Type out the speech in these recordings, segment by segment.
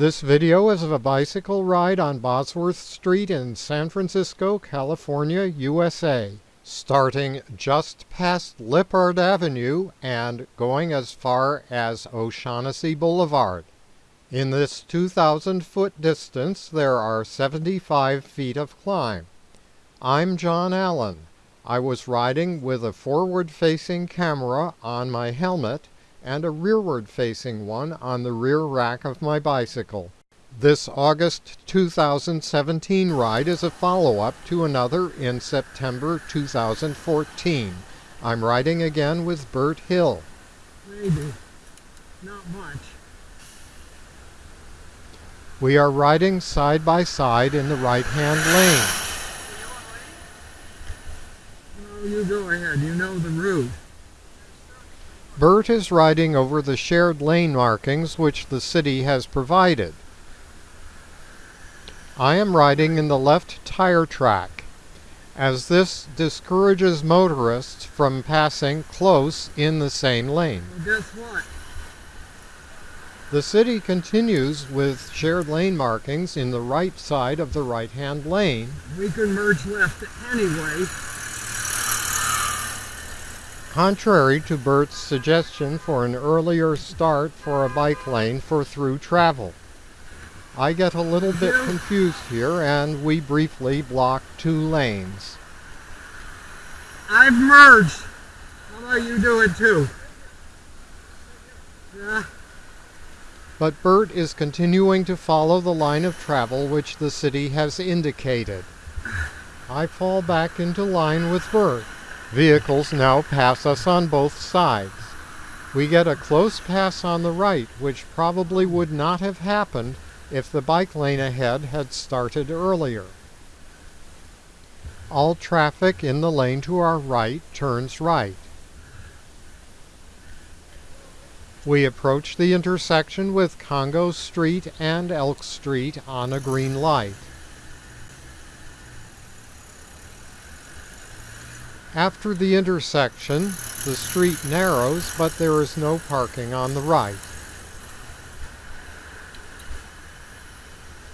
This video is of a bicycle ride on Bosworth Street in San Francisco, California, USA, starting just past Lippard Avenue and going as far as O'Shaughnessy Boulevard. In this 2,000 foot distance, there are 75 feet of climb. I'm John Allen. I was riding with a forward facing camera on my helmet and a rearward facing one on the rear rack of my bicycle. This August 2017 ride is a follow-up to another in September 2014. I'm riding again with Bert Hill. Maybe. Not much. We are riding side by side in the right-hand lane. No, you go ahead. You know the route. Bert is riding over the shared lane markings which the city has provided. I am riding in the left tire track, as this discourages motorists from passing close in the same lane. Guess what? The city continues with shared lane markings in the right side of the right-hand lane. We can merge left anyway. Contrary to Bert's suggestion for an earlier start for a bike lane for through travel. I get a little bit confused here and we briefly block two lanes. I've merged. How about you do it too? Yeah. But Bert is continuing to follow the line of travel which the city has indicated. I fall back into line with Bert. Vehicles now pass us on both sides. We get a close pass on the right, which probably would not have happened if the bike lane ahead had started earlier. All traffic in the lane to our right turns right. We approach the intersection with Congo Street and Elk Street on a green light. After the intersection, the street narrows, but there is no parking on the right.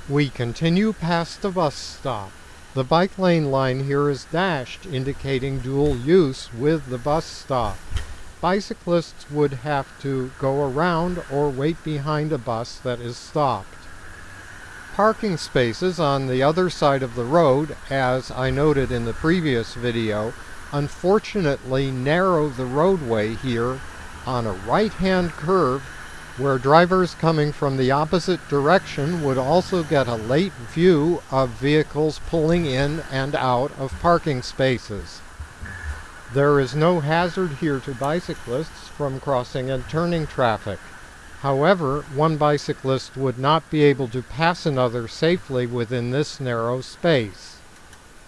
We continue past the bus stop. The bike lane line here is dashed, indicating dual use with the bus stop. Bicyclists would have to go around or wait behind a bus that is stopped. Parking spaces on the other side of the road, as I noted in the previous video, unfortunately narrow the roadway here on a right-hand curve where drivers coming from the opposite direction would also get a late view of vehicles pulling in and out of parking spaces. There is no hazard here to bicyclists from crossing and turning traffic. However, one bicyclist would not be able to pass another safely within this narrow space.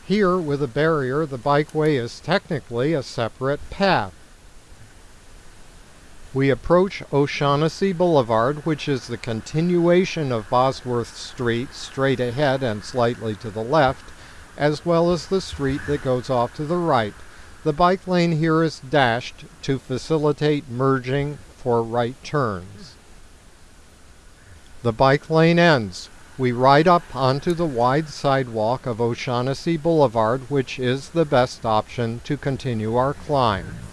Here, with a barrier, the bikeway is technically a separate path. We approach O'Shaughnessy Boulevard, which is the continuation of Bosworth Street straight ahead and slightly to the left, as well as the street that goes off to the right. The bike lane here is dashed to facilitate merging for right turns. The bike lane ends we ride up onto the wide sidewalk of O'Shaughnessy Boulevard, which is the best option to continue our climb.